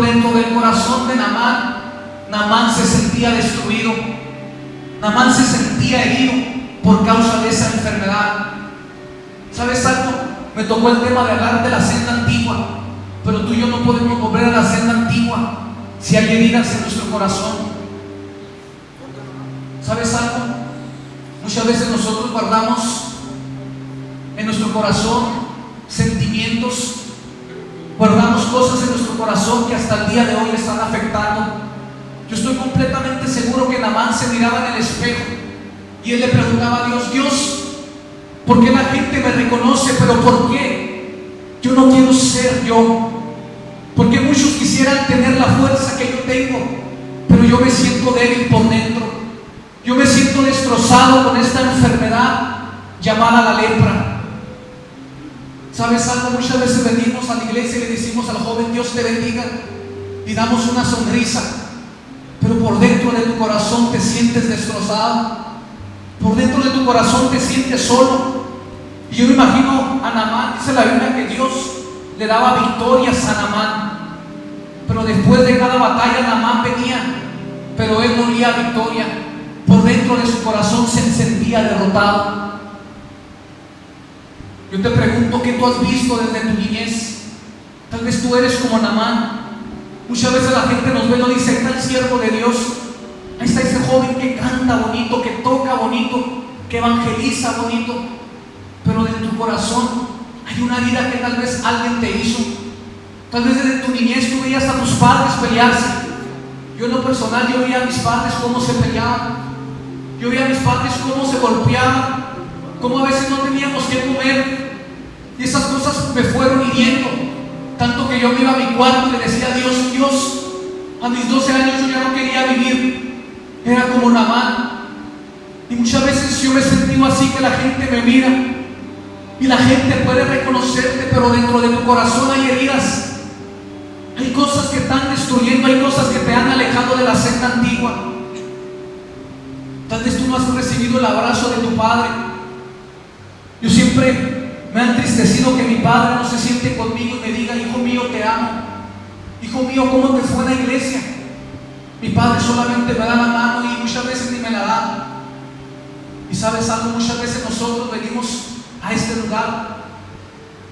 Dentro del corazón de Namán, Namán se sentía destruido. Namán se sentía herido por causa de esa enfermedad. ¿Sabes algo? Me tocó el tema de hablar de la senda antigua, pero tú y yo no podemos volver a la senda antigua si hay heridas en nuestro corazón. ¿Sabes algo? Muchas veces nosotros guardamos en nuestro corazón sentimientos, guardamos cosas en nuestro corazón que hasta el día de hoy están afectando. Yo estoy completamente seguro que Namán se miraba en el espejo y él le preguntaba a Dios, Dios, ¿por qué la gente me reconoce? Pero ¿por qué? Yo no quiero ser yo. Porque muchos quisieran tener la fuerza que yo tengo, pero yo me siento débil por dentro. Yo me siento destrozado con esta enfermedad llamada la lepra. ¿Sabes algo? Muchas veces venimos a la iglesia y le decimos al joven, Dios te bendiga, y damos una sonrisa, pero por dentro de tu corazón te sientes destrozado, por dentro de tu corazón te sientes solo. Y yo me imagino a Namán, dice la Biblia que Dios le daba victorias a Namán, pero después de cada batalla Namán venía, pero él no olía victoria por dentro de su corazón se sentía derrotado. Yo te pregunto, ¿qué tú has visto desde tu niñez? Tal vez tú eres como Namán. Muchas veces la gente nos ve y nos dice, está el siervo de Dios. Ahí está ese joven que canta bonito, que toca bonito, que evangeliza bonito. Pero en tu corazón hay una vida que tal vez alguien te hizo. Tal vez desde tu niñez tú veías a tus padres pelearse. Yo en lo personal, yo veía a mis padres cómo se peleaban. Yo vi a mis padres cómo se golpeaban, cómo a veces no teníamos que comer. Y esas cosas me fueron hiriendo. Tanto que yo me iba a mi cuarto y le decía Dios, Dios, a mis 12 años yo ya no quería vivir. Era como Namán. Y muchas veces yo me he sentido así que la gente me mira. Y la gente puede reconocerte, pero dentro de tu corazón hay heridas. Hay cosas que están destruyendo, hay cosas que te han alejado de la senda antigua. Tal vez tú no has recibido el abrazo de tu padre. Siempre me ha entristecido que mi padre no se siente conmigo y me diga, hijo mío, te amo. Hijo mío, ¿cómo te fue en la iglesia? Mi padre solamente me da la mano y muchas veces ni me la da. Y sabes algo, muchas veces nosotros venimos a este lugar.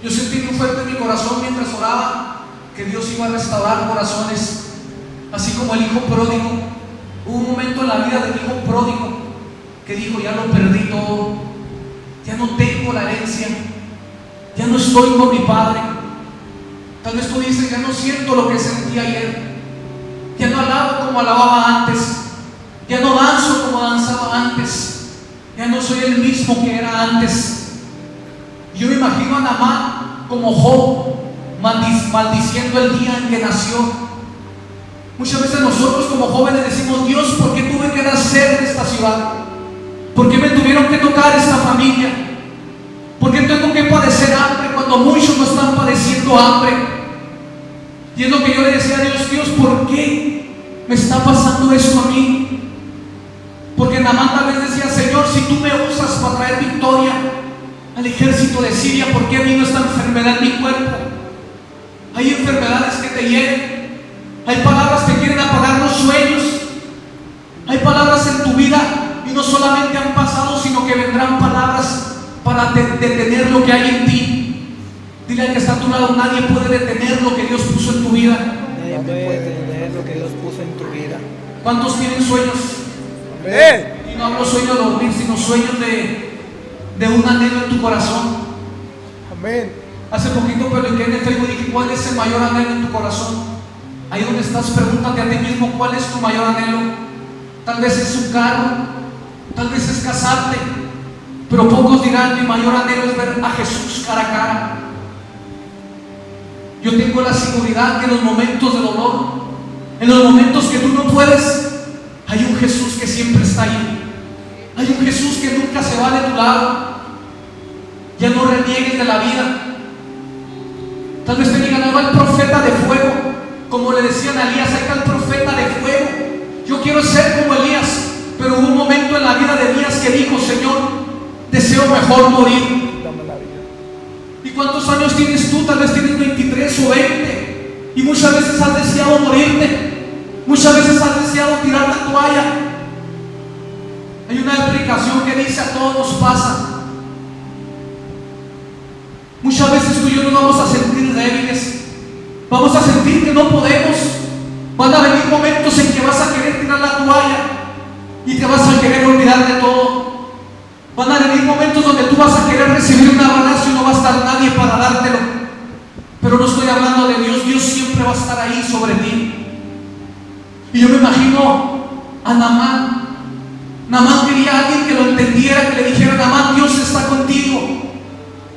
Yo sentí muy fuerte en mi corazón mientras oraba que Dios iba a restaurar corazones, así como el hijo pródigo Hubo un momento en la vida del hijo pródigo que dijo, ya lo perdí todo, ya no tengo la herencia, ya no estoy con mi padre. Tal vez tú dices, ya no siento lo que sentí ayer, ya no alabo como alababa antes, ya no danzo como danzaba antes, ya no soy el mismo que era antes. Yo me imagino a Namán como Job, maldiciendo el día en que nació Muchas veces nosotros como jóvenes decimos, Dios, ¿por qué tuve que nacer en esta ciudad? ¿Por qué me tuvieron que tocar esta familia? ¿Por qué tengo que padecer hambre cuando muchos no están padeciendo hambre? Y es lo que yo le decía a Dios, Dios, ¿por qué me está pasando esto a mí? Porque Namán tal vez decía, Señor, si tú me usas para traer victoria al ejército de Siria, ¿por qué vino esta enfermedad en mi cuerpo? Hay enfermedades que te hieren, hay palabras que quieren apagar los sueños. Hay palabras en tu vida y no solamente han pasado, sino que vendrán palabras para detener lo que hay en ti. Dile al que está a tu lado, nadie puede detener lo que Dios puso en tu vida. Nadie puede detener lo que Dios puso en tu vida. ¿Cuántos tienen sueños? Y no hablo sueños de dormir, sino sueños de, de un anhelo en tu corazón. Amén. Hace poquito publiqué en el Facebook y dije, ¿cuál es el mayor anhelo en tu corazón? Ahí donde estás, pregúntate a ti mismo cuál es tu mayor anhelo. Tal vez es un carro, tal vez es casarte, pero pocos dirán, mi mayor anhelo es ver a Jesús cara a cara. Yo tengo la seguridad que en los momentos de dolor, en los momentos que tú no puedes, hay un Jesús que siempre está ahí. Hay un Jesús que nunca se va de tu lado. Ya no reniegues de la vida. Tal vez te digan, no, el profeta de fuego como le decían a Elías, está el profeta de fuego. Yo quiero ser como Elías, pero hubo un momento en la vida de Elías que dijo, Señor, deseo mejor morir. ¿Y cuántos años tienes tú? Tal vez tienes 23 o 20. Y muchas veces has deseado morirte. Muchas veces has deseado tirar la toalla. Hay una explicación que dice a todos nos pasa. Muchas veces tú y yo nos vamos a sentir débiles. Vamos a sentir que no podemos. Van a venir momentos en que vas a querer tirar la toalla y te vas a querer olvidar de todo. Van a venir momentos donde tú vas a querer recibir un abrazo y no va a estar nadie para dártelo. Pero no estoy hablando de Dios, Dios siempre va a estar ahí sobre ti. Y yo me imagino a Namán. Namán quería a alguien que lo entendiera, que le dijera, Namán, Dios está contigo.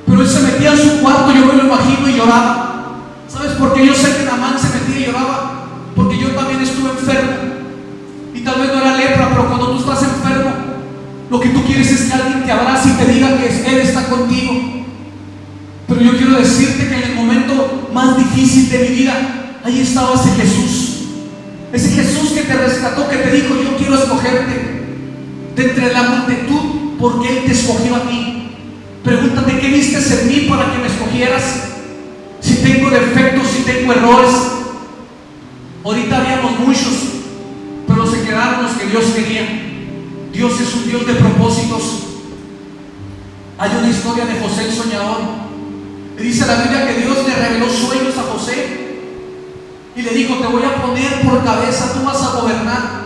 Pero él se metía en su cuarto, yo me lo imagino y lloraba. ¿Sabes por qué yo sé que lo que tú quieres es que alguien te abrace y te diga que Él está contigo. Pero yo quiero decirte que en el momento más difícil de mi vida, ahí estaba ese Jesús. Ese Jesús que te rescató, que te dijo, yo quiero escogerte de entre la multitud porque Él te escogió a ti. Pregúntate qué viste en mí para que me escogieras. Si tengo defectos, si tengo errores. Ahorita habíamos muchos, pero se quedaron los que Dios quería. Dios es un Dios de propósitos. Hay una historia de José el soñador. Y dice la Biblia que Dios le reveló sueños a José y le dijo, te voy a poner por cabeza, tú vas a gobernar.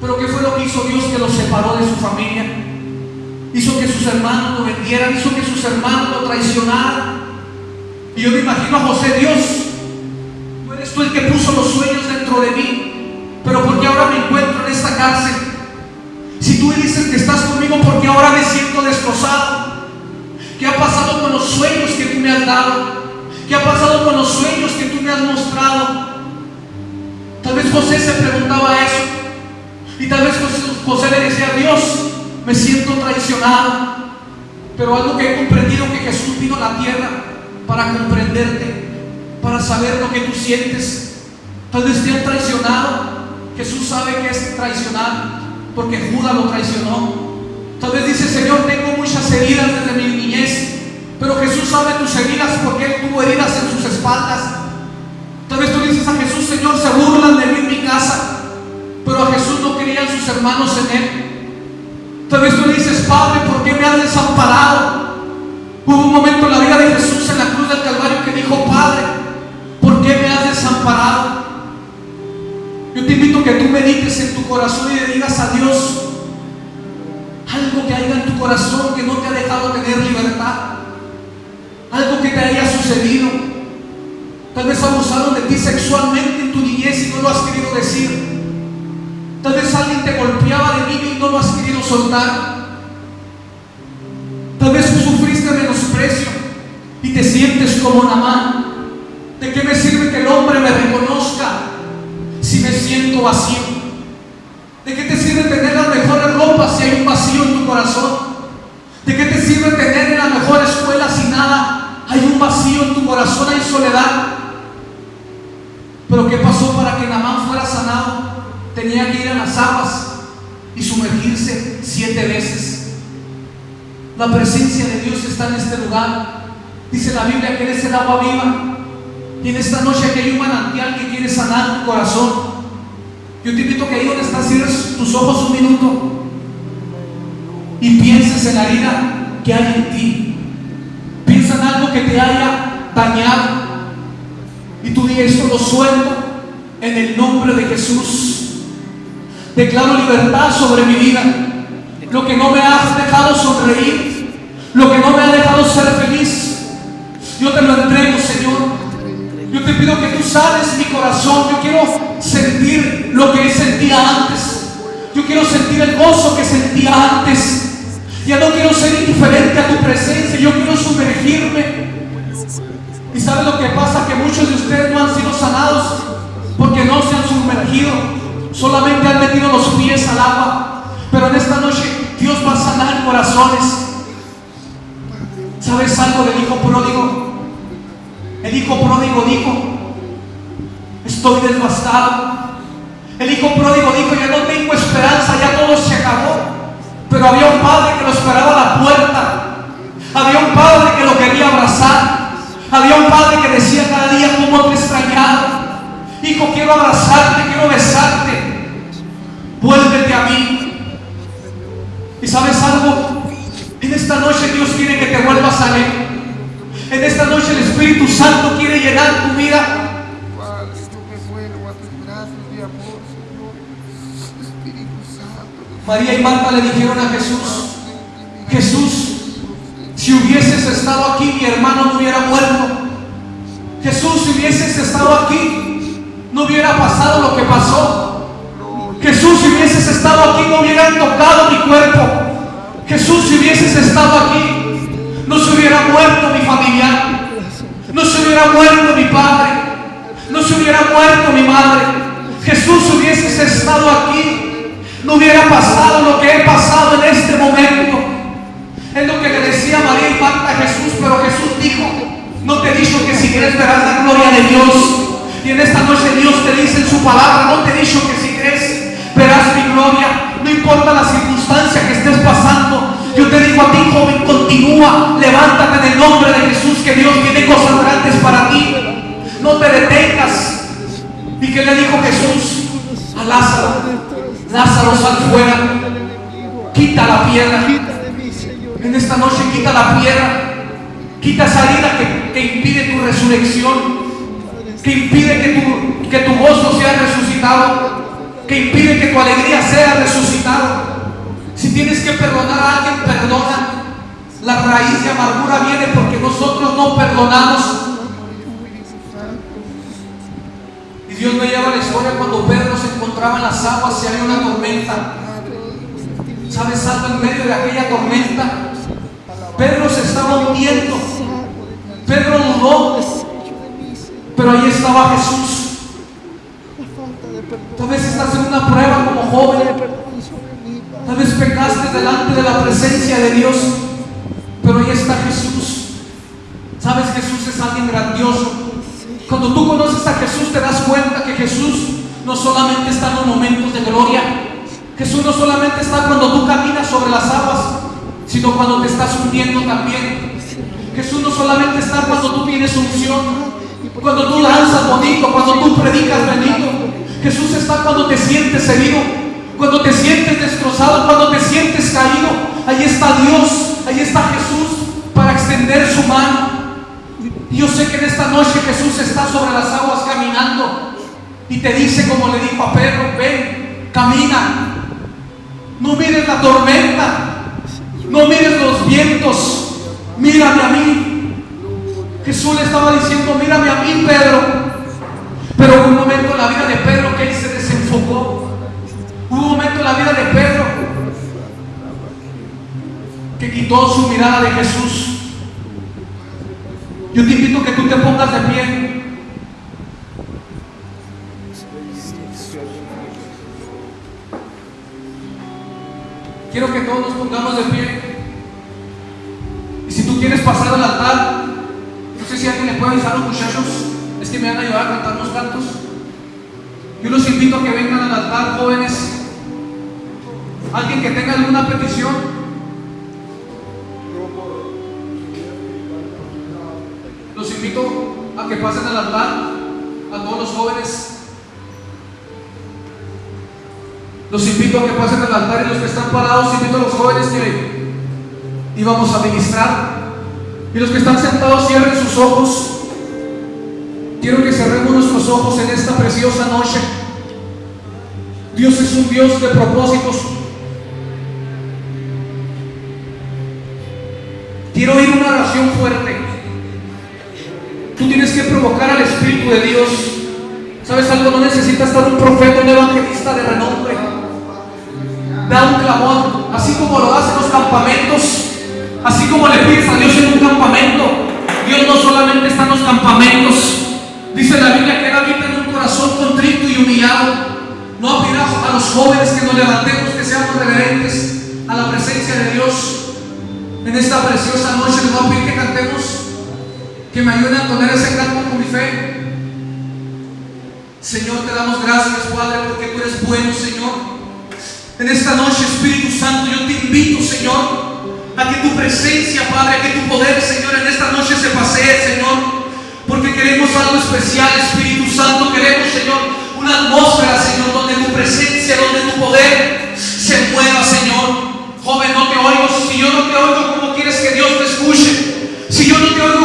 Pero ¿qué fue lo que hizo Dios que lo separó de su familia? Hizo que sus hermanos lo vendieran, hizo que sus hermanos lo traicionaran. Y yo me imagino a José, Dios, que estás conmigo porque ahora me siento destrozado. ¿Qué ha pasado con los sueños que tú me has dado? ¿Qué ha pasado con los sueños que tú me has mostrado? Tal vez José se preguntaba eso. Y tal vez José le decía, Dios, me siento traicionado. Pero algo que he comprendido que Jesús vino a la tierra para comprenderte, para saber lo que tú sientes. Tal vez te han traicionado. Jesús sabe que es traicionar porque Judas lo traicionó. Vez dice, Señor, tengo muchas heridas desde mi niñez, pero Jesús sabe tus heridas porque Él tuvo heridas en sus espaldas. Tal vez tú dices a Jesús, Señor, se burlan de mí en mi casa, pero a Jesús no querían sus hermanos en Él. Tal vez tú dices, Padre, ¿por qué me has desamparado? Hubo un momento en la vida de Jesús en la cruz del Calvario que dijo, Padre, ¿por qué me has desamparado? Yo te invito a que tú medites en tu corazón y le digas a Dios algo que haya en tu corazón que no te ha dejado tener libertad, algo que te haya sucedido. Tal vez abusaron de ti sexualmente en tu niñez y no lo has querido decir. Tal vez alguien te golpeaba de niño y no lo has querido soltar. Tal vez sufriste menosprecio y te sientes como Namán. ¿De qué me sirve que el hombre me reconozca si me siento vacío? ¿De qué te sirve tener las mejores ropas si hay un vacío en tu corazón? ¿De qué te sirve tener en la mejor escuela si nada? Hay un vacío en tu corazón, hay soledad. Pero ¿qué pasó para que Namán fuera sanado? Tenía que ir a las aguas y sumergirse siete veces. La presencia de Dios está en este lugar. Dice la Biblia que Él es el agua viva. Y en esta noche aquí hay un manantial que quiere sanar tu corazón. Yo te invito a que ahí donde estás cierres tus ojos un minuto y pienses en la herida que hay en ti. Piensa en algo que te haya dañado. Y tú dices, esto lo suelto en el nombre de Jesús. Declaro libertad sobre mi vida. Lo que no me ha dejado sonreír, lo que no me ha dejado ser feliz, yo te lo entrego, Señor. Yo te pido que tú sanes mi corazón. Yo quiero sentir lo que sentía antes. Yo quiero sentir el gozo que sentía antes. Ya no quiero ser indiferente a tu presencia. Yo quiero sumergirme. ¿Y sabes lo que pasa? Que muchos de ustedes no han sido sanados porque no se han sumergido. Solamente han metido los pies al agua. Pero en esta noche Dios va a sanar corazones. ¿Sabes algo del hijo pródigo? El hijo pródigo dijo, estoy devastado. El hijo pródigo dijo, ya no tengo esperanza, ya todo se acabó. Pero había un padre que lo esperaba a la puerta. Había un padre que lo quería abrazar. Había un padre que decía cada día cómo te extrañaba. quiero abrazarte, quiero besarte. Vuélvete a mí. ¿Y sabes algo? En esta noche Dios quiere que te vuelvas a Él. En esta noche el Espíritu Santo quiere llenar tu vida. María y Marta le dijeron a Jesús, Jesús, si hubieses estado aquí, mi hermano no hubiera muerto. Jesús, si hubieses estado aquí, no hubiera pasado lo que pasó. Jesús, si hubieses estado aquí, no hubieran tocado mi cuerpo. Jesús, si hubieses estado aquí, no se hubiera muerto mi familiar. No se hubiera muerto mi padre. No se hubiera muerto mi madre. Jesús, si hubieses estado aquí, no hubiera pasado lo que he pasado en este momento. Es lo que le decía María y Marta a Jesús, pero Jesús dijo, no te he dicho que si crees verás la gloria de Dios. Y en esta noche Dios te dice en su palabra, no te he dicho que si crees verás mi gloria. No importa la circunstancia que estés pasando. Yo te digo a ti, joven, continúa, levántate en el nombre de Jesús, que Dios tiene cosas grandes para ti. No te detengas. ¿Y que le dijo Jesús a Lázaro? Lázaro, sal fuera. Quita la piedra. En esta noche quita la piedra. Quita esa herida que, que impide tu resurrección. Que impide que tu, que tu gozo sea resucitado. Que impide que tu alegría sea resucitado. Si tienes que perdonar a alguien, perdona. La raíz de amargura viene porque nosotros no perdonamos. Y Dios me lleva la historia cuando Pedro se encontraba en las aguas y había una tormenta. ¿Sabes algo en medio de aquella tormenta? Pedro se estaba hundiendo. Pedro dudó. Pero ahí estaba Jesús. Tal vez estás en una prueba como joven. Tal vez pecaste delante de la presencia de Dios. Pero ahí está Jesús. Sabes, Jesús es alguien grandioso. Cuando tú conoces a Jesús te das cuenta que Jesús no solamente está en los momentos de gloria. Jesús no solamente está cuando tú caminas sobre las aguas, sino cuando te estás hundiendo también. Jesús no solamente está cuando tú tienes unción, cuando tú lanzas bonito, cuando tú predicas bendito. Jesús está cuando te sientes herido, cuando te sientes destrozado, cuando te sientes caído. Ahí está Dios, ahí está Jesús para extender su mano. Y yo sé que en esta noche Jesús está sobre las aguas caminando y te dice como le dijo a Pedro, ven, camina. No mires la tormenta, no mires los vientos, mírame a mí. Jesús le estaba diciendo, mírame a mí, Pedro. Pero hubo un momento en la vida de Pedro que él se desenfocó. Hubo un momento en la vida de Pedro que quitó su mirada de Jesús. Yo te invito que tú te pongas de pie. Quiero que todos nos pongamos de pie. Y si tú quieres pasar al altar, no sé si alguien le puede avisar a los muchachos, es que me van a ayudar a cantar unos cantos. Yo los invito a que vengan al altar, jóvenes. Alguien que tenga alguna petición. Invito a que pasen al altar a todos los jóvenes. Los invito a que pasen al altar y los que están parados, invito a los jóvenes que íbamos a ministrar. Y los que están sentados, cierren sus ojos. Quiero que cerremos nuestros ojos en esta preciosa noche. Dios es un Dios de propósitos. Quiero oír una oración fuerte. Tienes que provocar al Espíritu de Dios. ¿Sabes algo? No necesitas estar un profeta, un evangelista de renombre. Da un clamor, así como lo hacen los campamentos, así como le pides a Dios en un campamento. Dios no solamente está en los campamentos. Dice la Biblia que Él habita en un corazón contrito y humillado. No pedir a los jóvenes que nos levantemos, que seamos reverentes a la presencia de Dios. En esta preciosa noche les voy a pedir que cantemos, que me ayuden a poner ese canto con mi fe. Señor, te damos gracias, Padre, porque tú eres bueno, Señor. En esta noche, Espíritu Santo, yo te invito, Señor, a que tu presencia, Padre, a que tu poder, Señor, en esta noche se pasee, Señor. Porque queremos algo especial, Espíritu Santo. Queremos, Señor, una atmósfera, Señor, donde tu presencia, donde tu poder se mueva, Señor. Joven, no te oigo. Si yo no te oigo, ¿cómo quieres que Dios te escuche? Si yo no te oigo,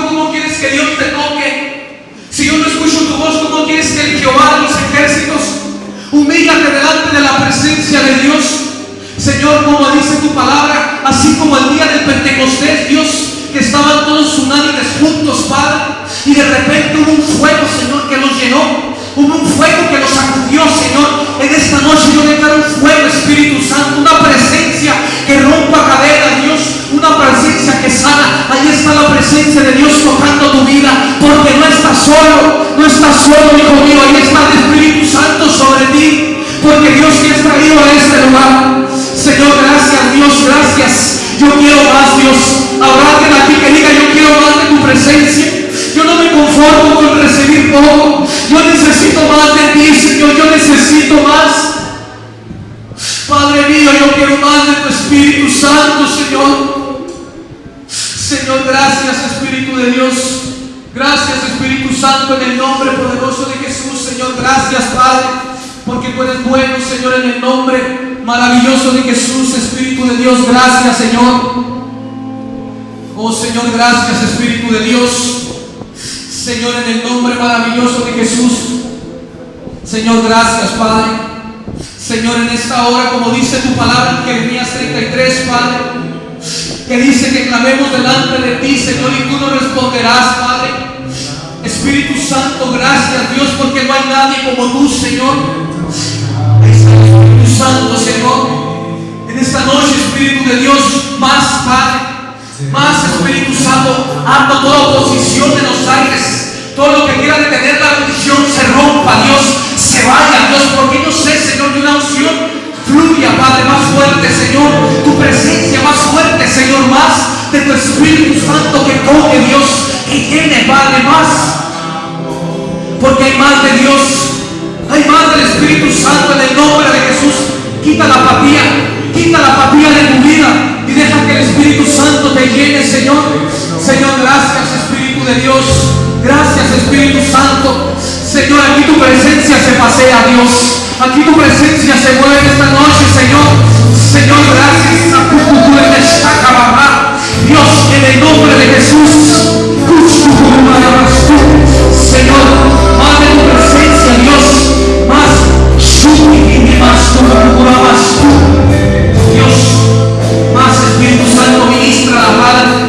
presencia de Dios? Señor, como dice tu palabra, así como el día del Pentecostés, Dios, que estaban todos unánimes juntos, Padre, y de repente hubo un fuego, Señor, que los llenó. Hubo un fuego que los sacudió, Señor. En esta noche yo declaro un fuego, Espíritu Santo, una presencia que rompa cadenas, Dios, una presencia que sana. Ahí está la presencia de Dios tocando tu vida, porque no estás solo, no estás solo, hijo mío. Ahí está el Espíritu Santo sobre ti, porque Dios te ha traído a este lugar. Señor, gracias, Dios, gracias. Yo quiero más, Dios. Habrá alguien aquí que diga, yo quiero más de tu presencia. Yo no me conformo con recibir poco. Yo necesito más de ti, Señor. Yo necesito más. Padre mío, yo quiero más de tu Espíritu Santo, Señor. Señor, gracias, Espíritu de Dios. Gracias, Espíritu Santo, en el nombre poderoso de Jesús, Señor. Gracias, Padre, porque tú eres bueno, Señor, en el nombre maravilloso de Jesús, Espíritu de Dios. Gracias, Señor. Oh, Señor, gracias, Espíritu de Dios. Señor, en el nombre maravilloso de Jesús. Señor, gracias, Padre. Señor, en esta hora, como dice tu palabra en Jeremías 33, Padre, que dice que clamemos delante de ti, Señor, y tú nos responderás, Padre. Espíritu Santo, gracias, Dios, porque no hay nadie como tú, Señor. Santo, Señor. En esta noche, Espíritu de Dios, más, Padre. Más Espíritu Santo, ando toda oposición en los aires. Todo lo que quiera detener la bendición se rompa, Dios, se vaya, Dios, porque yo sé, Señor, de una unción fluya, Padre, más fuerte, Señor. Tu presencia más fuerte, Señor, más de tu Espíritu Santo que toque, Dios, que llene, Padre, más. Porque hay más de Dios, hay más del Espíritu Santo en el nombre de. Quita la apatía, quita la apatía de tu vida y deja que el Espíritu Santo te llene, Señor. Señor, gracias Espíritu de Dios. Gracias Espíritu Santo. Señor, aquí tu presencia se pasea, Dios. Aquí tu presencia se mueve esta noche, Señor. Señor, gracias. Dios, en el nombre de Jesús. Señor, más de tu presencia, Dios. Más Dios, más Espíritu Santo ministra la palabra.